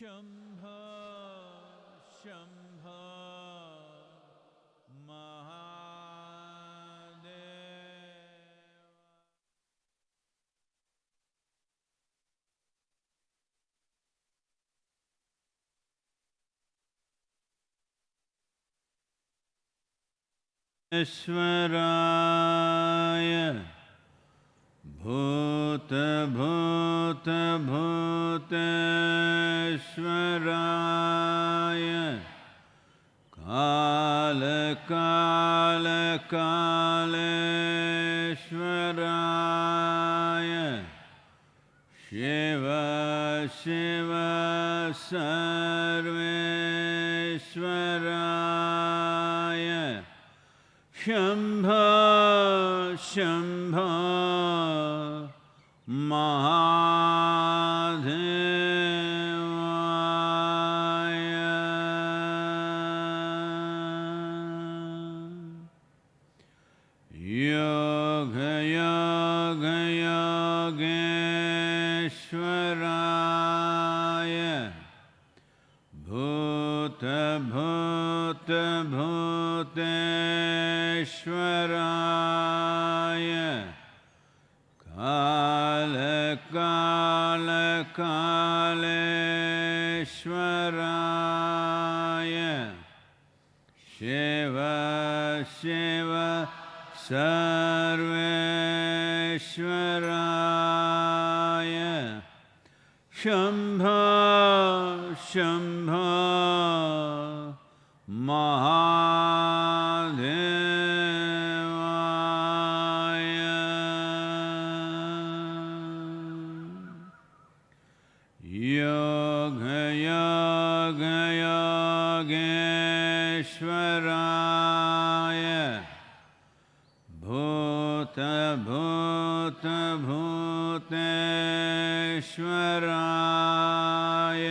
शम्भो शम्भो महादेव ईश्वराय भूतभूतभूतेश्वराय। कालकालकालेश्वराय। शिव शिव सर्वेश्वराय। शम्भो शम्भो राय कालकालकालराय शेव शिव सर्वेश्वराय। शम्भाम् ईश्वराय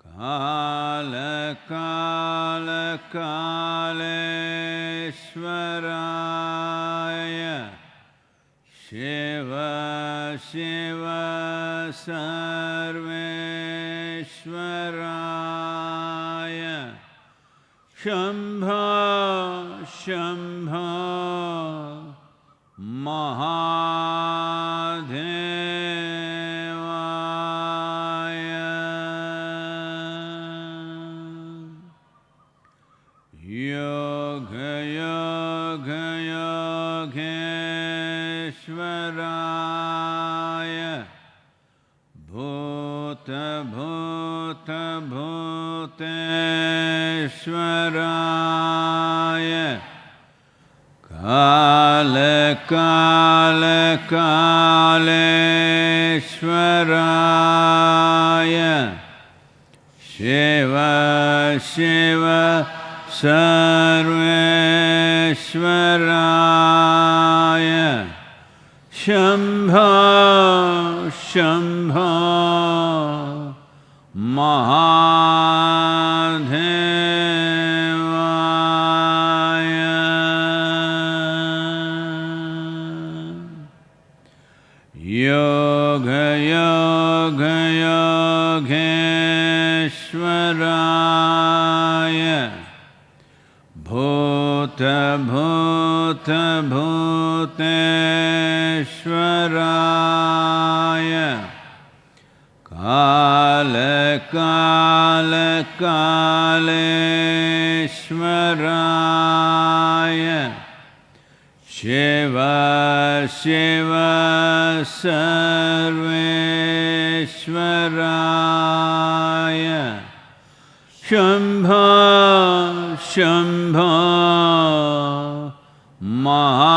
कालकालकालेश्वराय। शिव शिव सर्वेश्वराय। क्षम् योगेश्वराय भूत भूत भूतेश्वराय। काल काल शिव शिव सर्वेश्वराय। शम्भो शंभा महादेवाय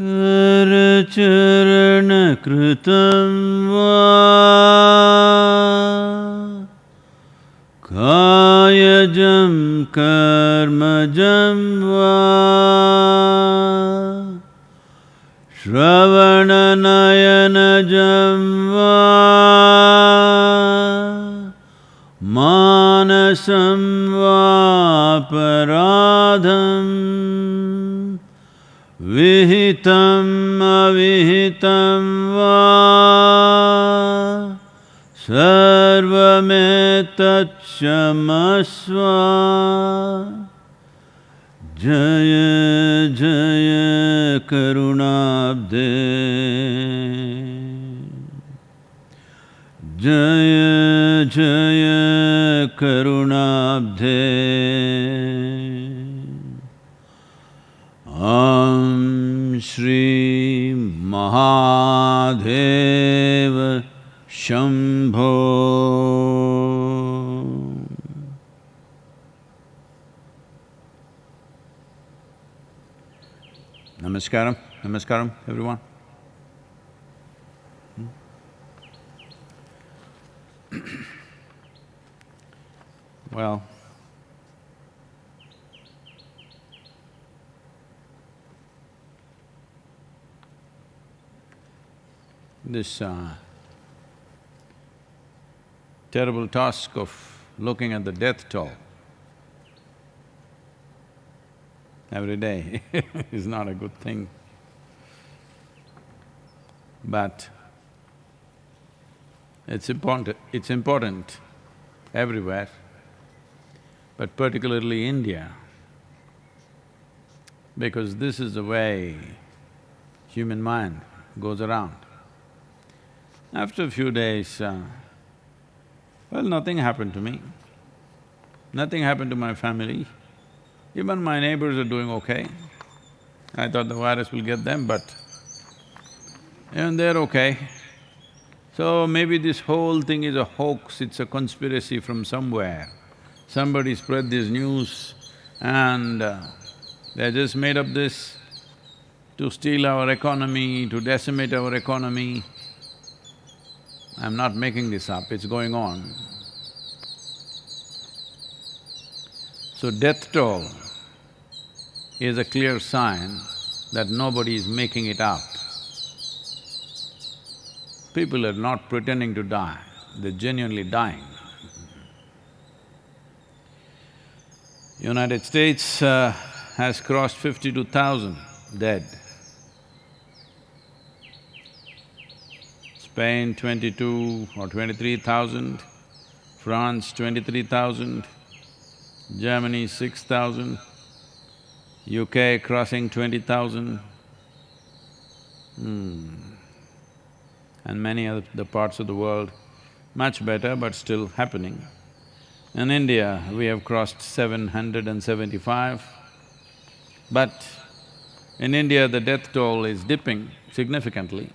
करचरणकृतं वा। कायजं कर्मजं वा। श्रवणनयनजं वा। मानसं वापराधम् विहितम् अविहितं वा सर्वमेतत्क्षमस्व जय जय करुणाब्धे जय जय करुणाब्धे Mahadev Shambho Namaskaram, namaskaram everyone. Well, this uh, terrible task of looking at the death toll every day is not a good thing. But it's important, it's important everywhere, but particularly India, because this is the way human mind goes around. After a few days, uh, well, nothing happened to me. Nothing happened to my family. Even my neighbors are doing okay. I thought the virus will get them, but even they're okay. So maybe this whole thing is a hoax, it's a conspiracy from somewhere. Somebody spread this news and uh, they just made up this to steal our economy, to decimate our economy. I'm not making this up, it's going on. So death toll is a clear sign that nobody is making it up. People are not pretending to die, they're genuinely dying. United States uh, has crossed fifty-two thousand dead. Spain twenty-two or twenty-three thousand, France twenty-three thousand, Germany six thousand, UK crossing twenty thousand, hmm. and many other the parts of the world, much better but still happening. In India, we have crossed seven hundred and seventy-five, but in India, the death toll is dipping significantly.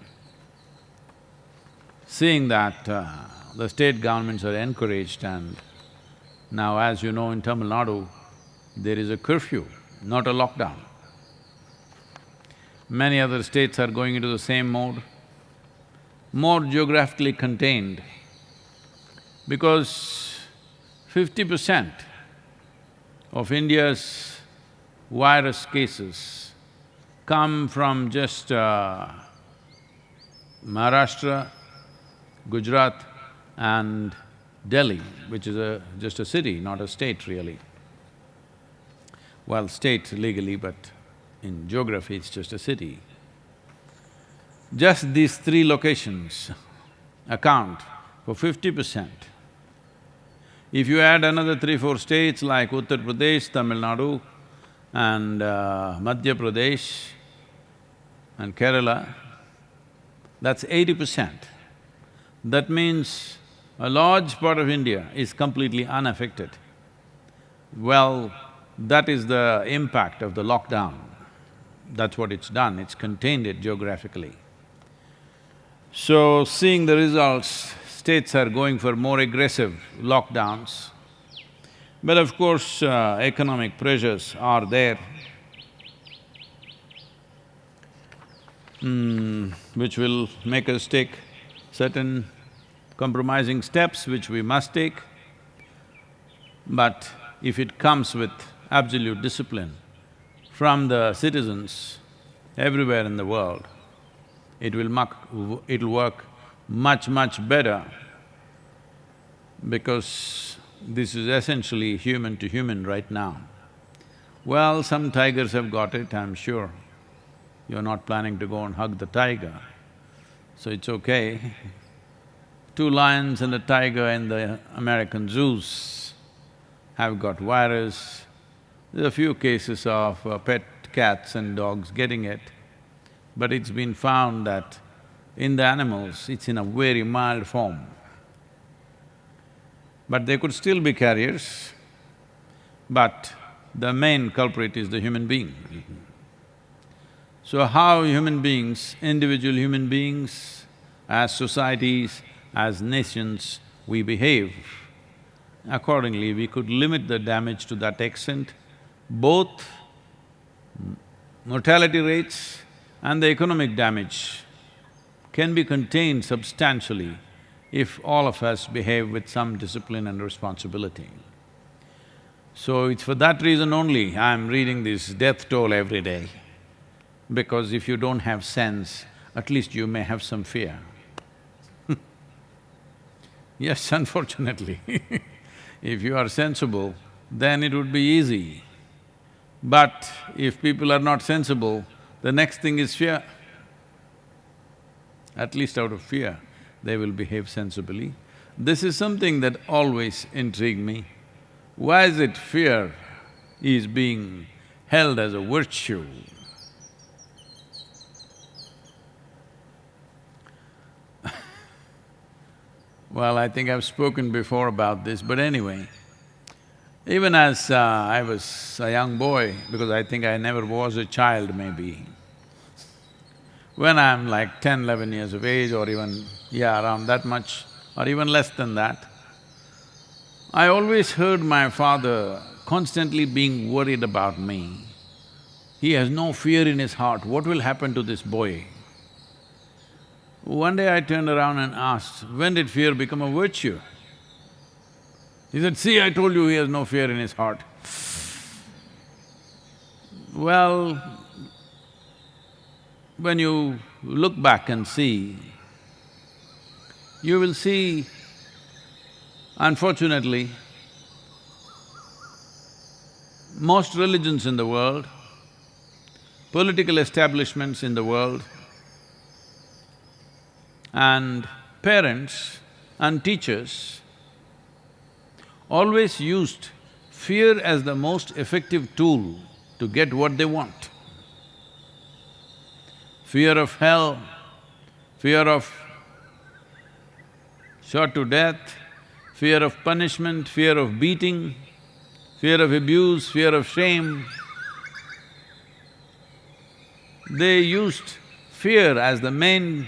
Seeing that uh, the state governments are encouraged and now as you know in Tamil Nadu, there is a curfew, not a lockdown. Many other states are going into the same mode, more geographically contained because fifty percent of India's virus cases come from just uh, Maharashtra, Gujarat and Delhi, which is a… just a city, not a state really. Well, state legally, but in geography it's just a city. Just these three locations account for fifty percent. If you add another three, four states like Uttar Pradesh, Tamil Nadu and uh, Madhya Pradesh and Kerala, that's eighty percent. That means a large part of India is completely unaffected. Well, that is the impact of the lockdown. That's what it's done, it's contained it geographically. So, seeing the results, states are going for more aggressive lockdowns. But of course, uh, economic pressures are there. mm, which will make us take certain compromising steps which we must take. But if it comes with absolute discipline from the citizens everywhere in the world, it will it'll work much, much better because this is essentially human to human right now. Well, some tigers have got it, I'm sure. You're not planning to go and hug the tiger, so it's okay. Two lions and a tiger in the American zoos have got virus. There are a few cases of uh, pet cats and dogs getting it, but it's been found that in the animals, it's in a very mild form. But they could still be carriers, but the main culprit is the human being. So how human beings, individual human beings, as societies, as nations, we behave, accordingly we could limit the damage to that extent, both mortality rates and the economic damage can be contained substantially if all of us behave with some discipline and responsibility. So it's for that reason only I'm reading this death toll every day, because if you don't have sense, at least you may have some fear. yes, unfortunately if you are sensible, then it would be easy. But if people are not sensible, the next thing is fear. At least out of fear they will behave sensibly. This is something that always intrigued me. Why is it fear is being held as a virtue? Well, I think I've spoken before about this, but anyway, even as uh, I was a young boy, because I think I never was a child maybe, when I'm like 10, 11 years of age or even, yeah, around that much or even less than that, I always heard my father constantly being worried about me. He has no fear in his heart, what will happen to this boy? One day I turned around and asked, when did fear become a virtue? He said, see, I told you he has no fear in his heart. Well, when you look back and see, you will see, unfortunately, most religions in the world, political establishments in the world, and parents and teachers always used fear as the most effective tool to get what they want fear of hell, fear of shot to death, fear of punishment, fear of beating, fear of abuse, fear of shame. They used fear as the main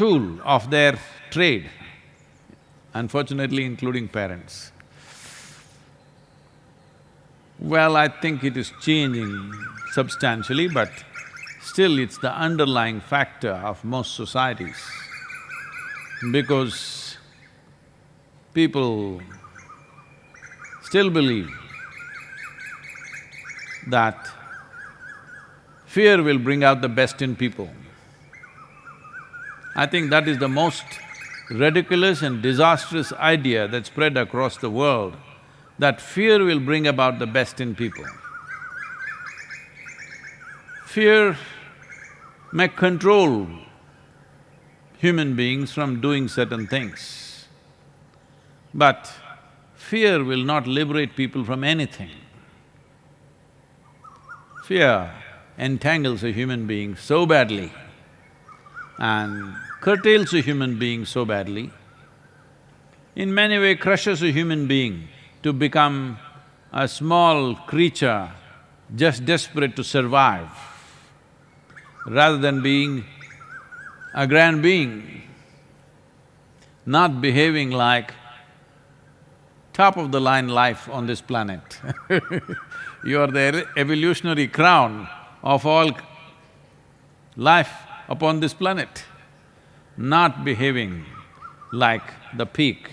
tool of their trade, unfortunately including parents. Well, I think it is changing substantially, but still it's the underlying factor of most societies because people still believe that fear will bring out the best in people. I think that is the most ridiculous and disastrous idea that spread across the world, that fear will bring about the best in people. Fear may control human beings from doing certain things, but fear will not liberate people from anything. Fear entangles a human being so badly and curtails a human being so badly, in many way crushes a human being to become a small creature just desperate to survive rather than being a grand being, not behaving like top-of-the-line life on this planet. You are the evolutionary crown of all life upon this planet, not behaving like the peak,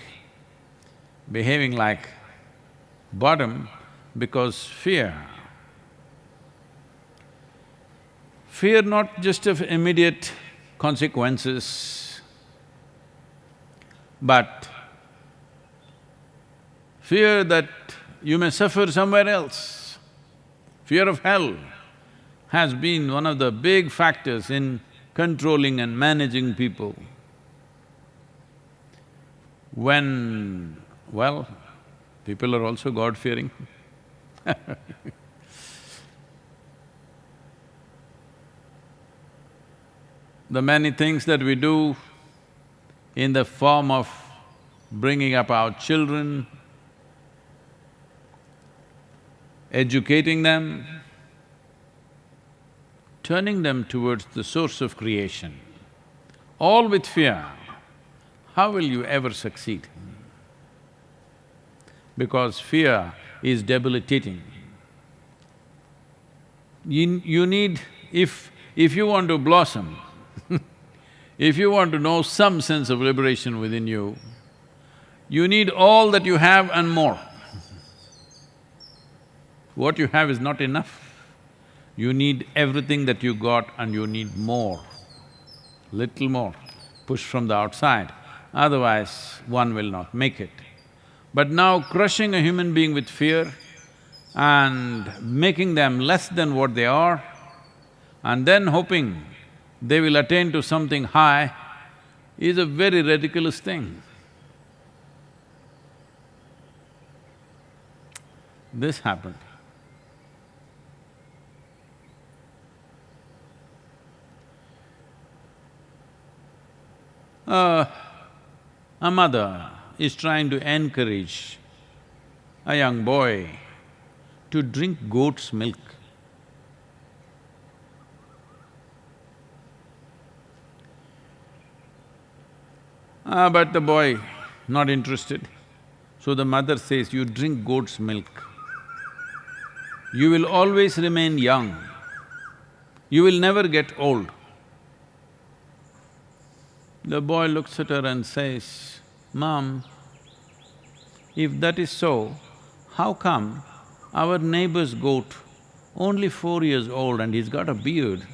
behaving like bottom because fear. Fear not just of immediate consequences, but fear that you may suffer somewhere else. Fear of hell has been one of the big factors in controlling and managing people. When, well, people are also God-fearing The many things that we do in the form of bringing up our children, educating them, turning them towards the source of creation, all with fear, how will you ever succeed? Because fear is debilitating. You, you need… if… if you want to blossom, if you want to know some sense of liberation within you, you need all that you have and more. What you have is not enough. You need everything that you got and you need more, little more, push from the outside, otherwise one will not make it. But now crushing a human being with fear and making them less than what they are, and then hoping they will attain to something high is a very ridiculous thing. This happened. Uh, a mother is trying to encourage a young boy to drink goat's milk. Ah, but the boy not interested. So the mother says, you drink goat's milk. You will always remain young. You will never get old. The boy looks at her and says, Mom, if that is so, how come our neighbor's goat, only four years old and he's got a beard,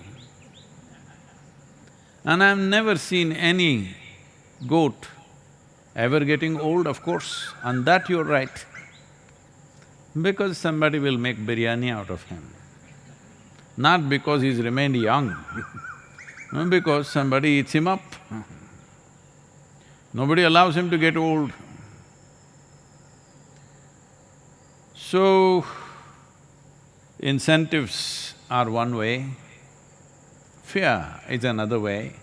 and I've never seen any goat ever getting old, of course, and that you're right. Because somebody will make biryani out of him. Not because he's remained young, because somebody eats him up. Nobody allows him to get old. So, incentives are one way, fear is another way.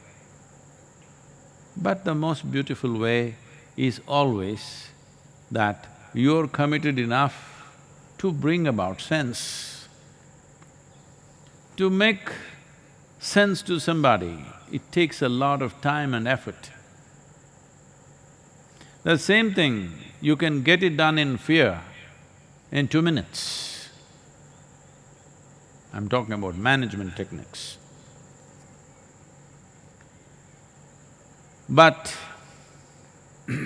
But the most beautiful way is always that you're committed enough to bring about sense. To make sense to somebody, it takes a lot of time and effort. The same thing, you can get it done in fear in two minutes. I'm talking about management techniques. But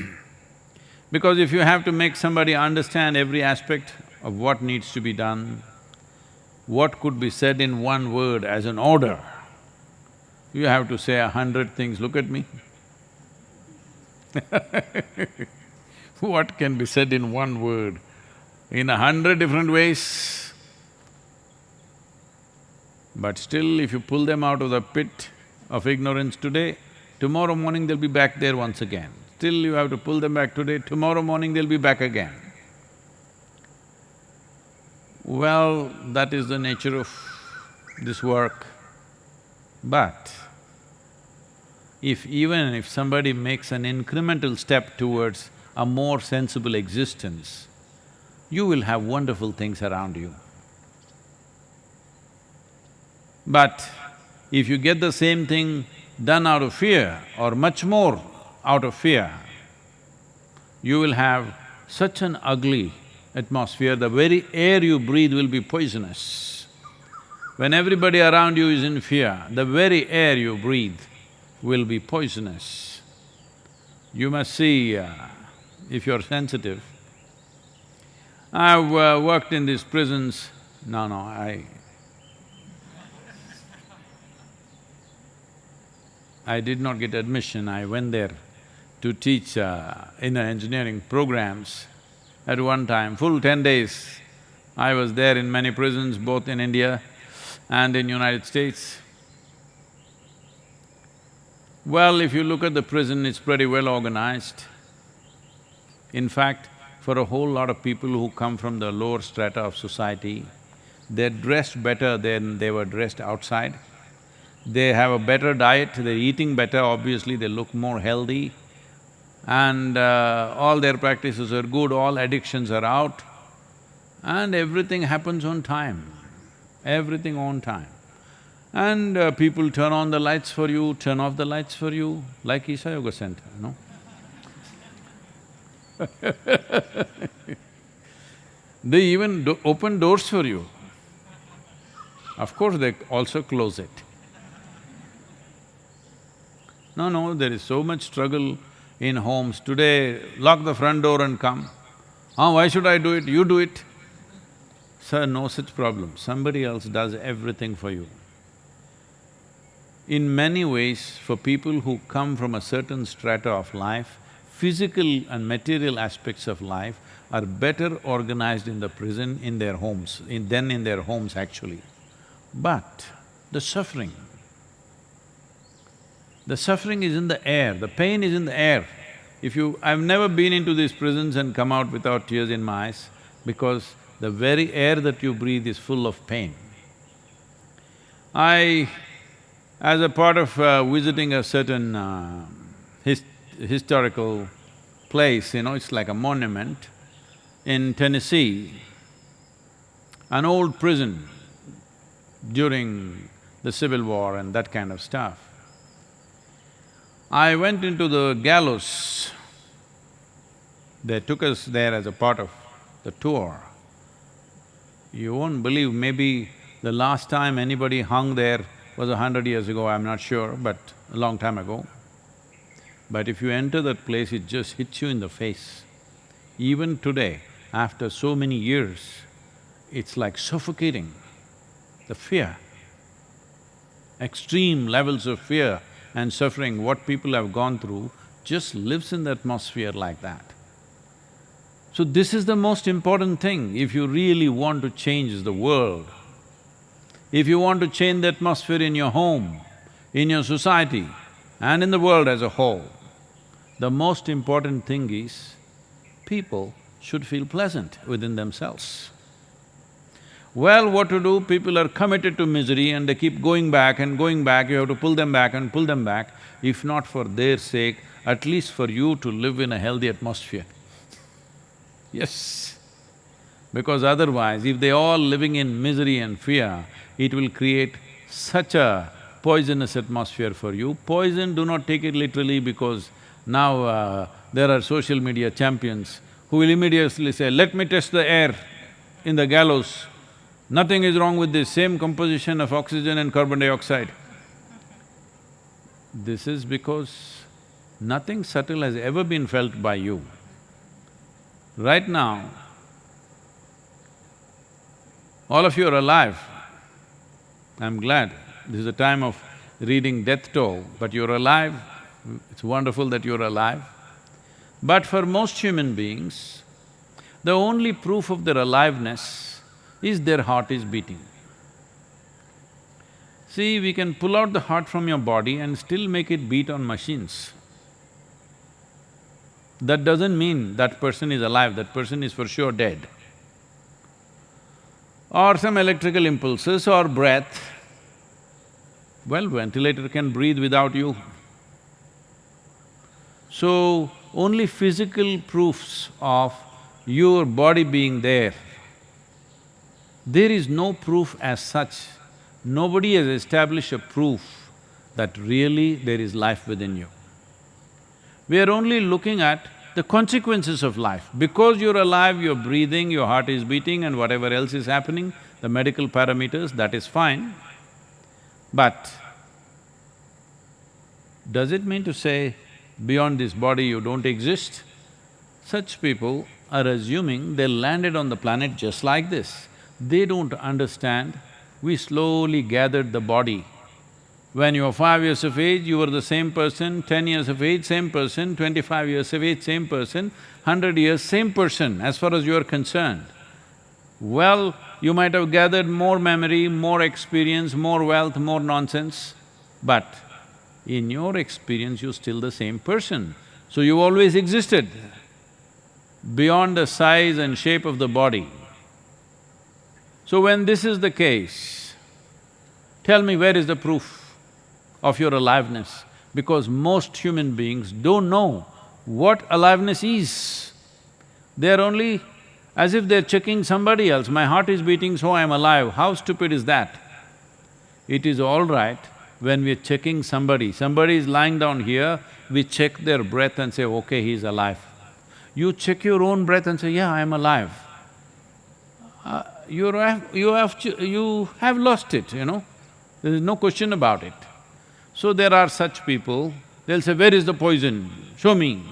because if you have to make somebody understand every aspect of what needs to be done, what could be said in one word as an order, you have to say a hundred things, look at me what can be said in one word? In a hundred different ways. But still, if you pull them out of the pit of ignorance today, Tomorrow morning they'll be back there once again. Still you have to pull them back today, tomorrow morning they'll be back again. Well, that is the nature of this work. But if even if somebody makes an incremental step towards a more sensible existence, you will have wonderful things around you. But if you get the same thing done out of fear or much more out of fear, you will have such an ugly atmosphere, the very air you breathe will be poisonous. When everybody around you is in fear, the very air you breathe will be poisonous. You must see, uh, if you're sensitive. I've uh, worked in these prisons, no, no, I… I did not get admission, I went there to teach uh, in engineering programs. At one time, full ten days, I was there in many prisons, both in India and in United States. Well, if you look at the prison, it's pretty well organized. In fact, for a whole lot of people who come from the lower strata of society, they're dressed better than they were dressed outside. They have a better diet, they're eating better, obviously they look more healthy and uh, all their practices are good, all addictions are out and everything happens on time, everything on time. And uh, people turn on the lights for you, turn off the lights for you, like Isha Yoga Center, no? they even do open doors for you. Of course, they also close it. No, no, there is so much struggle in homes. Today, lock the front door and come. Ah, why should I do it? You do it. Sir, no such problem. Somebody else does everything for you. In many ways, for people who come from a certain strata of life, physical and material aspects of life are better organized in the prison in their homes, in, than in their homes actually. But the suffering, the suffering is in the air, the pain is in the air. If you… I've never been into these prisons and come out without tears in my eyes because the very air that you breathe is full of pain. I… as a part of uh, visiting a certain uh, his, historical place, you know, it's like a monument in Tennessee, an old prison during the Civil War and that kind of stuff. I went into the gallows. They took us there as a part of the tour. You won't believe, maybe the last time anybody hung there was a hundred years ago, I'm not sure, but a long time ago. But if you enter that place, it just hits you in the face. Even today, after so many years, it's like suffocating, the fear. Extreme levels of fear and suffering, what people have gone through, just lives in the atmosphere like that. So this is the most important thing if you really want to change the world. If you want to change the atmosphere in your home, in your society and in the world as a whole, the most important thing is people should feel pleasant within themselves. Well, what to do? People are committed to misery and they keep going back and going back, you have to pull them back and pull them back, if not for their sake, at least for you to live in a healthy atmosphere. Yes, because otherwise, if they all living in misery and fear, it will create such a poisonous atmosphere for you. Poison, do not take it literally because now uh, there are social media champions who will immediately say, let me test the air in the gallows Nothing is wrong with this, same composition of oxygen and carbon dioxide. This is because nothing subtle has ever been felt by you. Right now, all of you are alive. I'm glad. This is a time of reading death toll, but you're alive. It's wonderful that you're alive. But for most human beings, the only proof of their aliveness is their heart is beating. See, we can pull out the heart from your body and still make it beat on machines. That doesn't mean that person is alive, that person is for sure dead. Or some electrical impulses or breath, well, ventilator can breathe without you. So, only physical proofs of your body being there there is no proof as such. Nobody has established a proof that really there is life within you. We are only looking at the consequences of life. Because you're alive, you're breathing, your heart is beating and whatever else is happening, the medical parameters, that is fine. But does it mean to say beyond this body you don't exist? Such people are assuming they landed on the planet just like this. They don't understand, we slowly gathered the body. When you were five years of age, you were the same person, ten years of age, same person, twenty-five years of age, same person, hundred years, same person as far as you are concerned. Well, you might have gathered more memory, more experience, more wealth, more nonsense, but in your experience, you're still the same person. So you always existed beyond the size and shape of the body. So when this is the case, tell me where is the proof of your aliveness? Because most human beings don't know what aliveness is. They're only as if they're checking somebody else, my heart is beating so I'm alive, how stupid is that? It is all right when we're checking somebody, somebody is lying down here, we check their breath and say, okay, he's alive. You check your own breath and say, yeah, I'm alive. Uh, you have, you have… you have lost it, you know, there is no question about it. So there are such people, they'll say, where is the poison? Show me.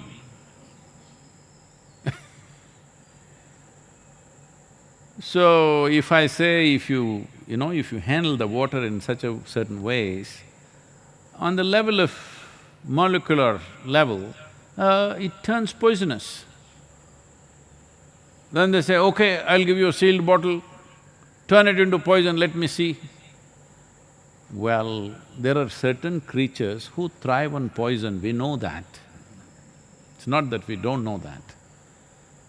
so if I say, if you you know, if you handle the water in such a certain ways, on the level of molecular level, uh, it turns poisonous. Then they say, okay, I'll give you a sealed bottle, turn it into poison, let me see. Well, there are certain creatures who thrive on poison, we know that. It's not that we don't know that.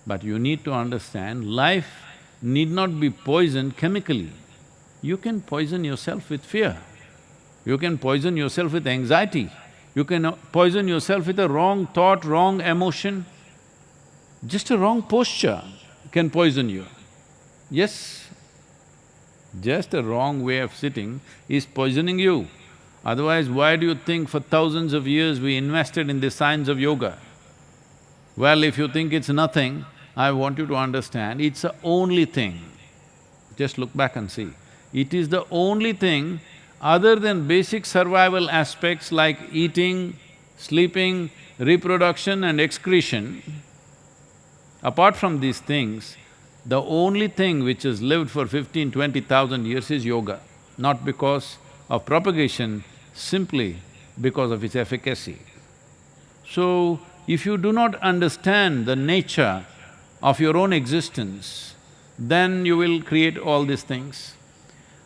But you need to understand, life need not be poisoned chemically you can poison yourself with fear. You can poison yourself with anxiety. You can poison yourself with a wrong thought, wrong emotion. Just a wrong posture can poison you. Yes, just a wrong way of sitting is poisoning you. Otherwise, why do you think for thousands of years we invested in the science of yoga? Well, if you think it's nothing, I want you to understand, it's the only thing. Just look back and see. It is the only thing other than basic survival aspects like eating, sleeping, reproduction and excretion, apart from these things, the only thing which has lived for fifteen, twenty thousand years is yoga, not because of propagation, simply because of its efficacy. So, if you do not understand the nature of your own existence, then you will create all these things.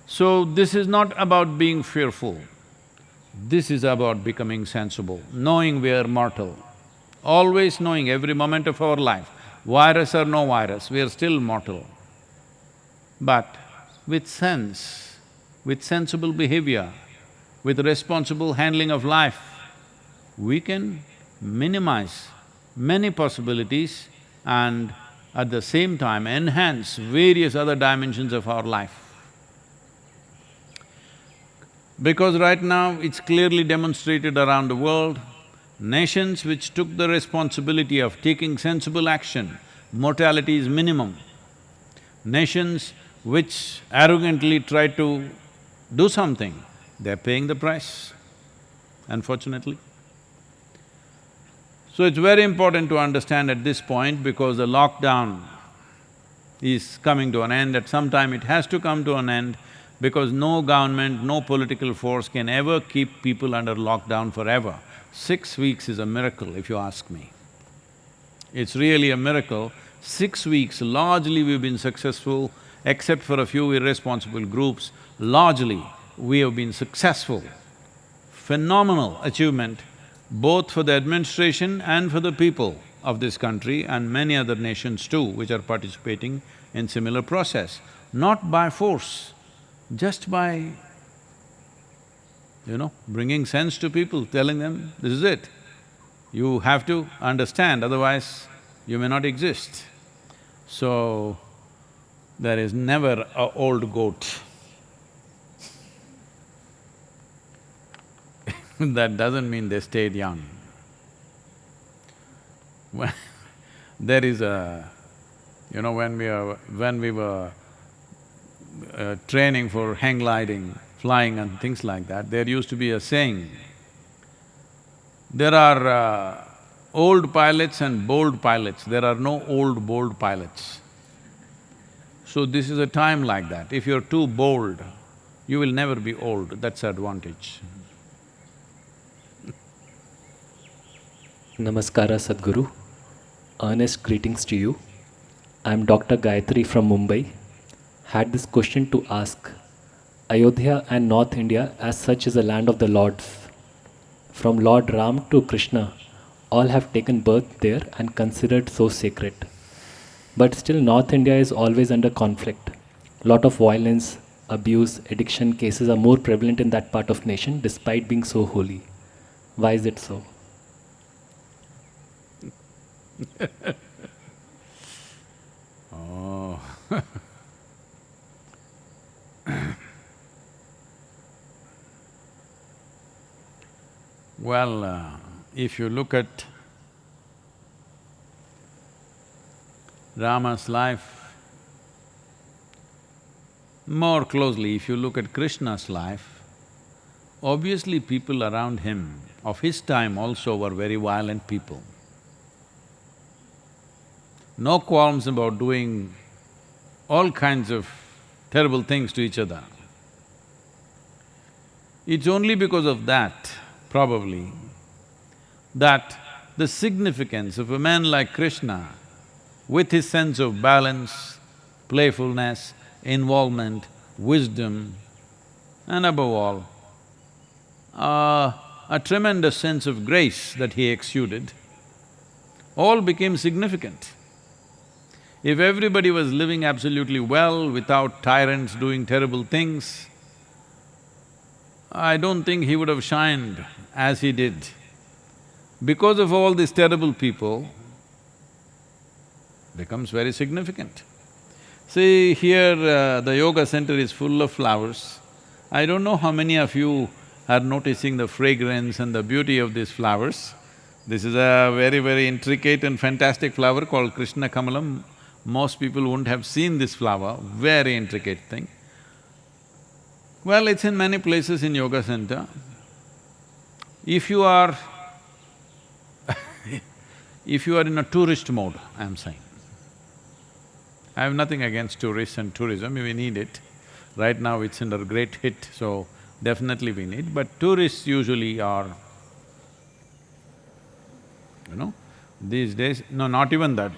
So this is not about being fearful, this is about becoming sensible, knowing we are mortal, always knowing every moment of our life, virus or no virus, we are still mortal. But with sense, with sensible behavior, with responsible handling of life, we can minimize many possibilities and at the same time enhance various other dimensions of our life. Because right now it's clearly demonstrated around the world, nations which took the responsibility of taking sensible action, mortality is minimum. Nations which arrogantly try to do something, they're paying the price, unfortunately. So it's very important to understand at this point because the lockdown is coming to an end, at some time it has to come to an end, because no government, no political force can ever keep people under lockdown forever. Six weeks is a miracle, if you ask me. It's really a miracle. Six weeks, largely we've been successful, except for a few irresponsible groups, largely we have been successful. Phenomenal achievement, both for the administration and for the people of this country and many other nations too, which are participating in similar process. Not by force, just by, you know, bringing sense to people, telling them, this is it. You have to understand, otherwise you may not exist. So, there is never a old goat. that doesn't mean they stayed young. there is a… you know, when we are… when we were uh, training for hang gliding, flying and things like that, there used to be a saying, there are uh, old pilots and bold pilots, there are no old, bold pilots. So this is a time like that. If you're too bold, you will never be old, that's advantage. Namaskara Sadhguru. Earnest greetings to you. I am Dr. Gayatri from Mumbai. Had this question to ask. Ayodhya and North India as such is a land of the lords. From Lord Ram to Krishna, all have taken birth there and considered so sacred. But still North India is always under conflict. Lot of violence, abuse, addiction cases are more prevalent in that part of nation despite being so holy. Why is it so? Oh Well, uh, if you look at Rama's life more closely, if you look at Krishna's life, obviously people around him of his time also were very violent people. No qualms about doing all kinds of terrible things to each other. It's only because of that, probably, that the significance of a man like Krishna, with his sense of balance, playfulness, involvement, wisdom, and above all, uh, a tremendous sense of grace that he exuded, all became significant. If everybody was living absolutely well without tyrants doing terrible things, I don't think he would have shined as he did. Because of all these terrible people, becomes very significant. See, here uh, the yoga center is full of flowers. I don't know how many of you are noticing the fragrance and the beauty of these flowers. This is a very, very intricate and fantastic flower called Krishna Kamalam. Most people wouldn't have seen this flower, very intricate thing. Well, it's in many places in yoga center. If you are if you are in a tourist mode, I'm saying, I have nothing against tourists and tourism, we need it. Right now it's under great hit, so definitely we need, but tourists usually are, you know, these days, no, not even that.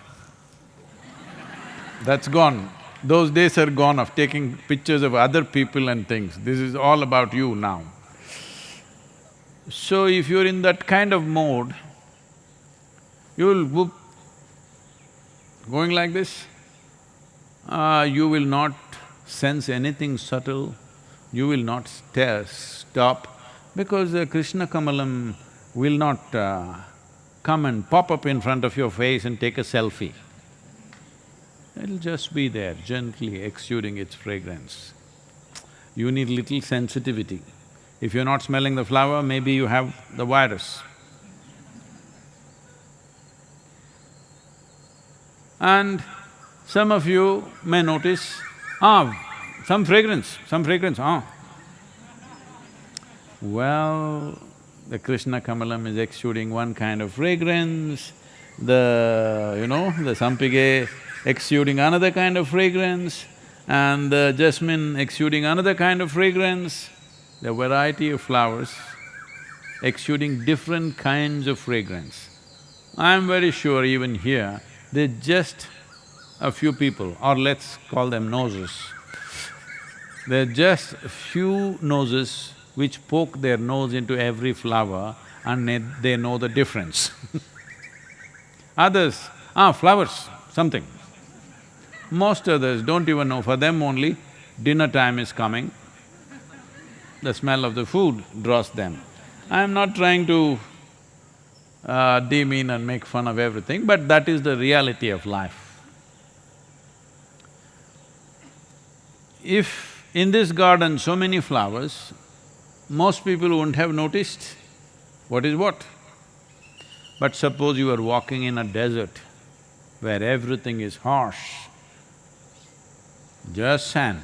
That's gone. Those days are gone of taking pictures of other people and things. This is all about you now. So if you're in that kind of mode, you'll whoop, going like this, uh, you will not sense anything subtle, you will not stare, stop, because the Krishna Kamalam will not uh, come and pop up in front of your face and take a selfie. It'll just be there, gently exuding its fragrance. You need little sensitivity. If you're not smelling the flower, maybe you have the virus. And some of you may notice, ah, some fragrance, some fragrance, ah. Well, the Krishna Kamalam is exuding one kind of fragrance, the, you know, the Sampige exuding another kind of fragrance, and the jasmine exuding another kind of fragrance, the variety of flowers exuding different kinds of fragrance. I'm very sure even here, they're just a few people, or let's call them noses. They're just a few noses which poke their nose into every flower and they, they know the difference. Others, ah, flowers, something. Most others don't even know, for them only dinner time is coming, the smell of the food draws them. I'm not trying to uh, demean and make fun of everything, but that is the reality of life. If in this garden so many flowers, most people wouldn't have noticed what is what. But suppose you are walking in a desert where everything is harsh, just sand,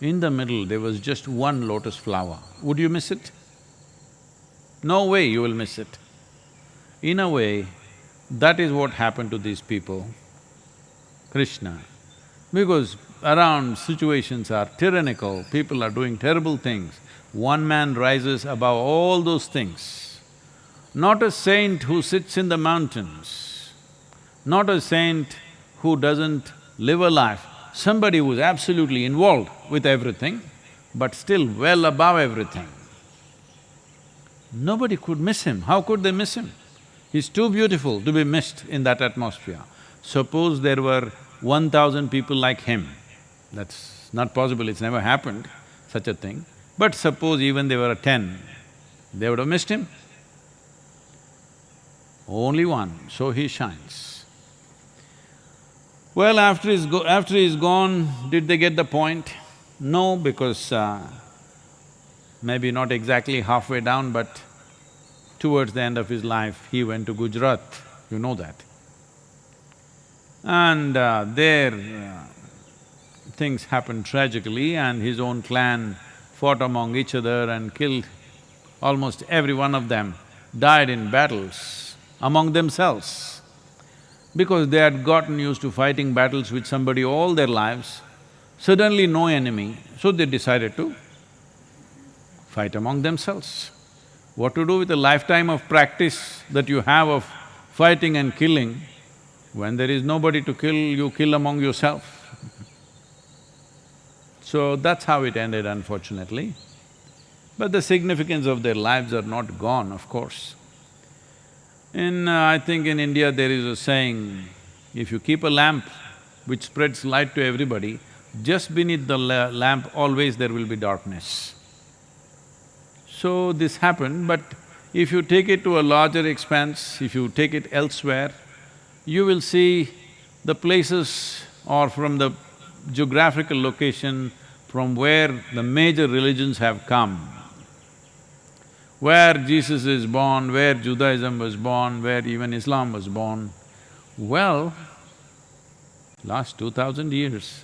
in the middle there was just one lotus flower, would you miss it? No way you will miss it. In a way, that is what happened to these people, Krishna. Because around situations are tyrannical, people are doing terrible things, one man rises above all those things. Not a saint who sits in the mountains, not a saint who doesn't live a life, somebody who's absolutely involved with everything, but still well above everything. Nobody could miss him. How could they miss him? He's too beautiful to be missed in that atmosphere. Suppose there were one thousand people like him, that's not possible, it's never happened, such a thing. But suppose even there were ten, they would have missed him. Only one, so he shines. Well, after he's, go after he's gone, did they get the point? No, because uh, maybe not exactly halfway down, but towards the end of his life, he went to Gujarat, you know that. And uh, there, uh, things happened tragically and his own clan fought among each other and killed almost every one of them, died in battles among themselves. Because they had gotten used to fighting battles with somebody all their lives, suddenly no enemy, so they decided to fight among themselves. What to do with a lifetime of practice that you have of fighting and killing, when there is nobody to kill, you kill among yourself. So that's how it ended unfortunately. But the significance of their lives are not gone, of course. In… Uh, I think in India there is a saying, if you keep a lamp which spreads light to everybody, just beneath the la lamp always there will be darkness. So this happened, but if you take it to a larger expanse, if you take it elsewhere, you will see the places or from the geographical location from where the major religions have come, where Jesus is born, where Judaism was born, where even Islam was born, well, last two thousand years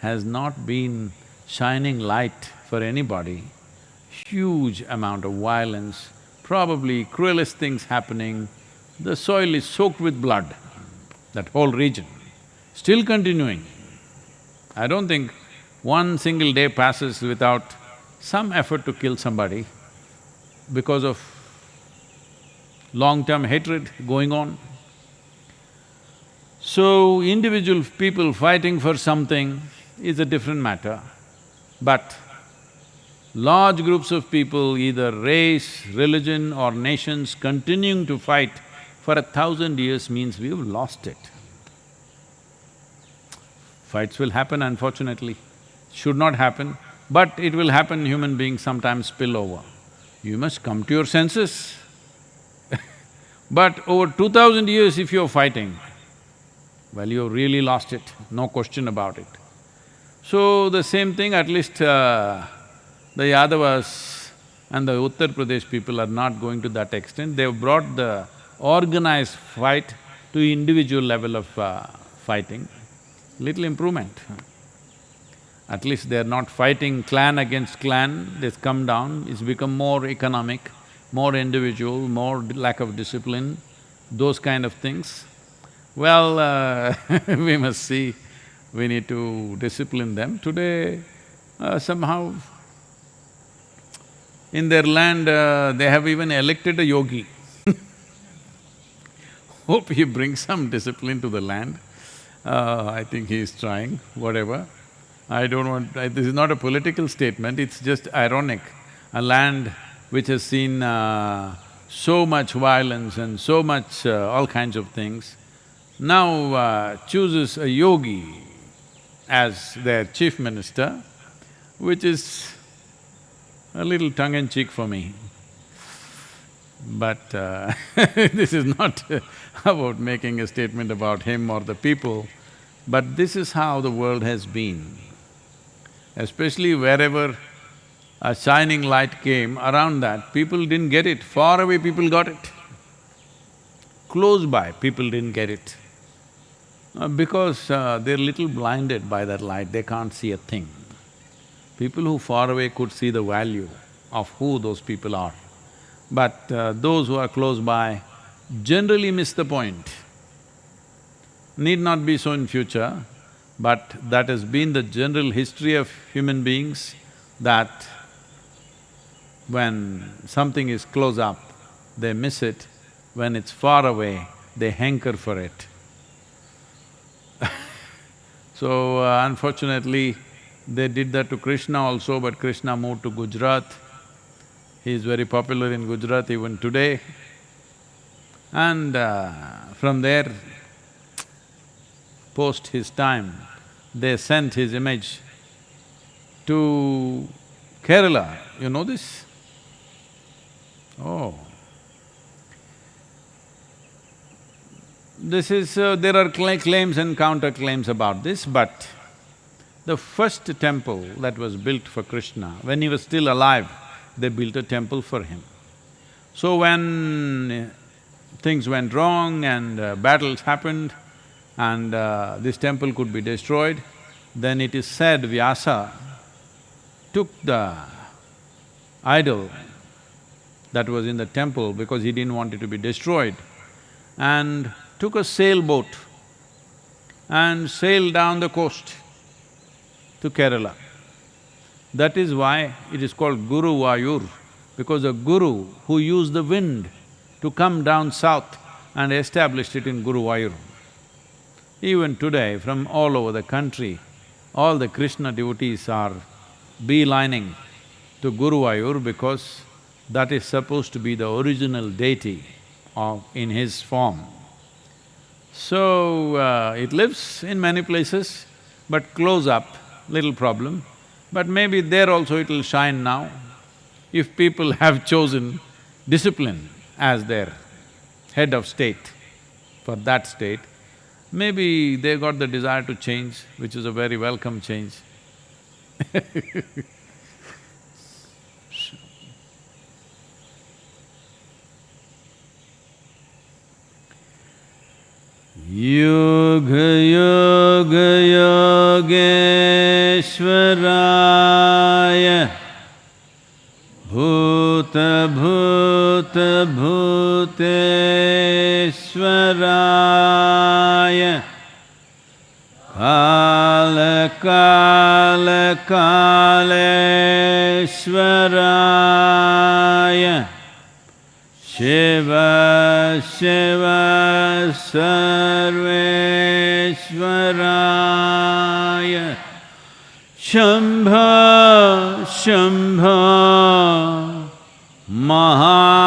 has not been shining light for anybody. Huge amount of violence, probably cruelest things happening. The soil is soaked with blood, that whole region, still continuing. I don't think one single day passes without some effort to kill somebody because of long-term hatred going on. So, individual people fighting for something is a different matter, but large groups of people, either race, religion or nations continuing to fight for a thousand years means we've lost it. Fights will happen unfortunately should not happen, but it will happen, human beings sometimes spill over. You must come to your senses. but over two thousand years if you're fighting, well, you've really lost it, no question about it. So the same thing, at least uh, the Yadavas and the Uttar Pradesh people are not going to that extent. They've brought the organized fight to individual level of uh, fighting, little improvement. At least they're not fighting clan against clan, they've come down, it's become more economic, more individual, more lack of discipline, those kind of things. Well, uh, we must see, we need to discipline them. Today, uh, somehow, in their land, uh, they have even elected a yogi. Hope he brings some discipline to the land. Uh, I think he is trying, whatever. I don't want… I, this is not a political statement, it's just ironic. A land which has seen uh, so much violence and so much uh, all kinds of things, now uh, chooses a yogi as their chief minister, which is a little tongue-in-cheek for me. But uh, this is not about making a statement about him or the people, but this is how the world has been especially wherever a shining light came, around that, people didn't get it, far away people got it. Close by, people didn't get it. Uh, because uh, they're little blinded by that light, they can't see a thing. People who far away could see the value of who those people are. But uh, those who are close by generally miss the point. Need not be so in future, but that has been the general history of human beings that when something is close up, they miss it. When it's far away, they hanker for it. so, uh, unfortunately, they did that to Krishna also, but Krishna moved to Gujarat. He is very popular in Gujarat even today. And uh, from there, post his time, they sent his image to Kerala. You know this? Oh. This is… Uh, there are cla claims and counterclaims about this, but the first temple that was built for Krishna, when he was still alive, they built a temple for him. So when uh, things went wrong and uh, battles happened and uh, this temple could be destroyed, then it is said Vyasa took the idol that was in the temple because he didn't want it to be destroyed and took a sailboat and sailed down the coast to Kerala. That is why it is called Guru Vayur, because a guru who used the wind to come down south and established it in Guru Vayur. Even today, from all over the country, all the Krishna devotees are beelining to Guru Vayur because that is supposed to be the original deity of… in his form. So, uh, it lives in many places, but close up, little problem. But maybe there also it'll shine now. If people have chosen discipline as their head of state for that state, maybe they got the desire to change, which is a very welcome change. Yoga Yoga Yogeshwaraya भूतभूतभूतेश्वराय कालकालकालेश्वराय शिव शिव शेव शंभ शंभ महा